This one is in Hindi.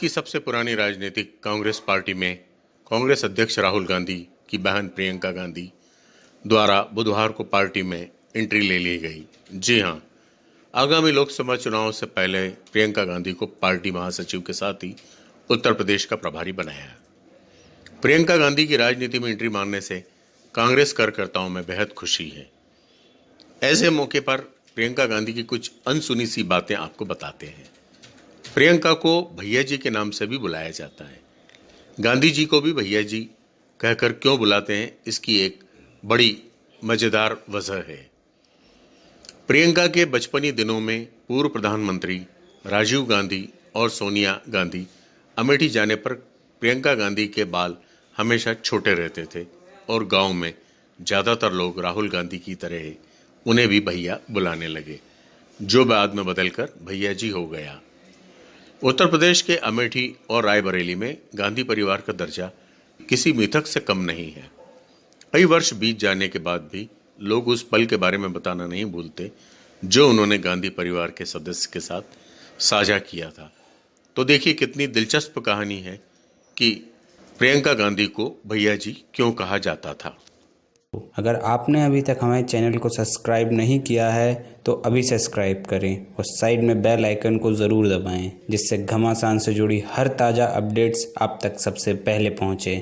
की सबसे पुरानी राजनीतिक कांग्रेस पार्टी में कांग्रेस अध्यक्ष राहुल गांधी की बहन प्रियंका गांधी द्वारा बुधवार को पार्टी में एंट्री ले ली गई। जी हाँ, आगामी लोकसभा चुनाव से पहले प्रियंका गांधी को पार्टी महासचिव के साथ ही उत्तर प्रदेश का प्रभारी बनाया। प्रियंका गांधी की राजनीति में एंट्री मारने से कांग्रेस कार्यकर्ताओं में बेहद खुशी है। ऐसे मौके पर प्रियंका गांधी की कुछ अनसुनी सी बातें आपको बताते हैं। प्रियंका को भैया जी के नाम से भी बुलाया जाता है। गांधी जी को भी भैया जी कहकर क्यों बुलाते हैं, इसकी एक बड़ी मज़ेदार वजह है। प्रियंका के बचपनी दिनों में पूर्व प्रधानमंत्री राजीव गांधी और सोनिया गांधी अमेठी जाने पर प्रियंका गांधी के बाल हमेशा छोटे रहते थे और गाँव में ज़्यादातर लोग राहुल गांधी की तरह उन्हें भी भैया बुलाने लगे। जो बाद में बदलकर भैया जी हो गया। उत्तर प्रदेश के अमेठी और रायबरेली में गांधी परिवार का दर्जा किसी मिथक से कम नहीं है। कई वर्ष बीत जाने के बाद भी लोग उस पल के बारे में बताना नहीं भूलते जो उन्होंने गांधी परिवार के सदस्य के साथ साझा किया था। तो देखिए कितनी दिलचस्प कहानी है कि प्रियंका गांधी को भैया जी क्यों कहा जाता था। अगर आपने अभी तक हमारे चैनल को सब्सक्राइब नहीं किया है तो अभी सब्सक्राइब करें और साइड में बेल आइकन को ज़रूर दबाएँ, जिससे घमासान से जुड़ी हर ताज़ा अपडेट्स आप तक सबसे पहले पहुँचे।